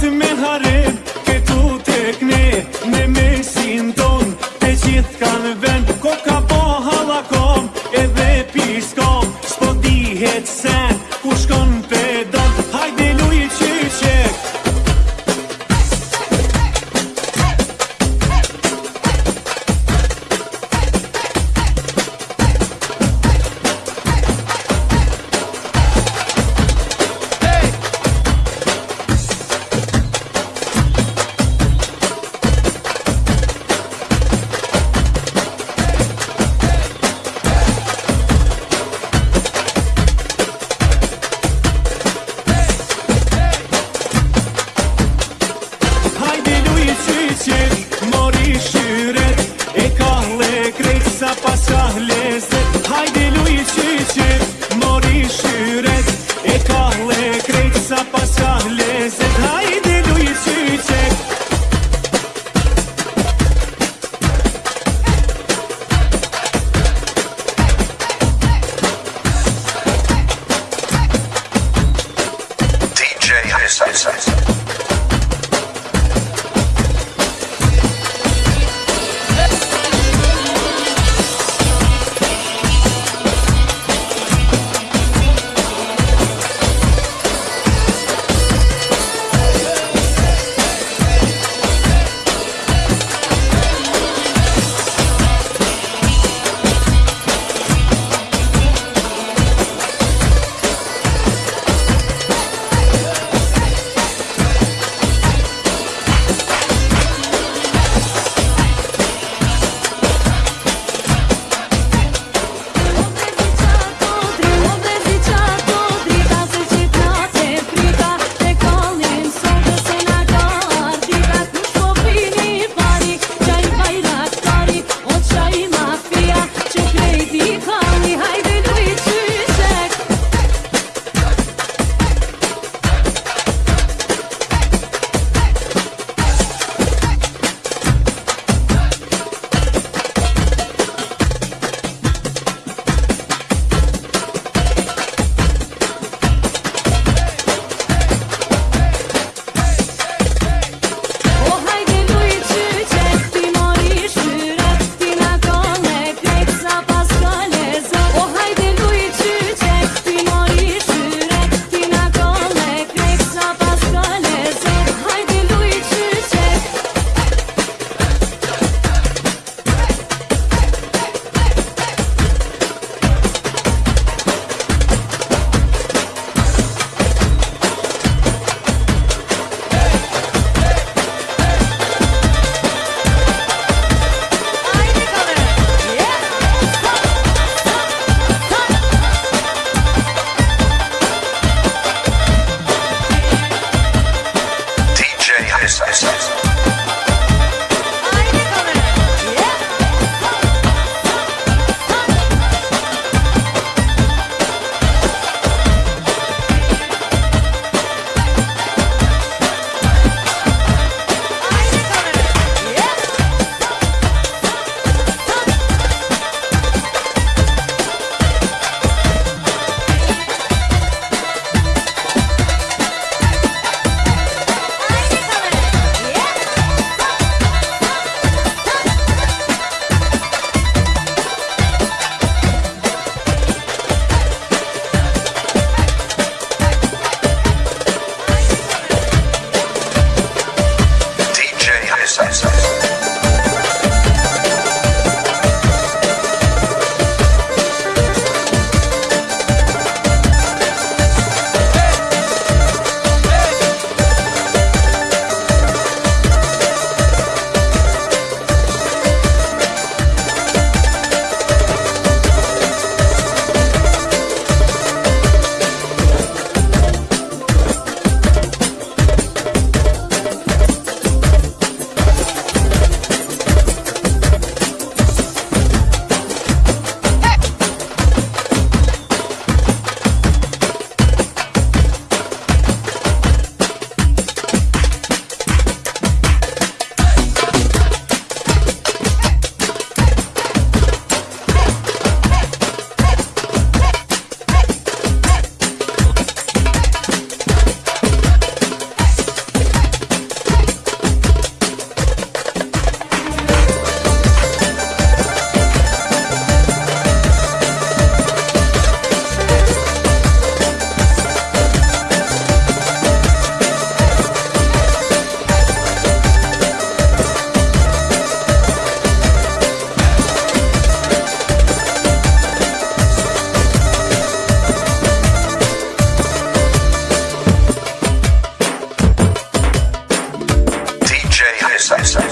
ti mend harë ke tu tekni me mesim ton te zic exercise.